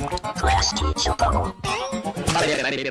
Class 别别别别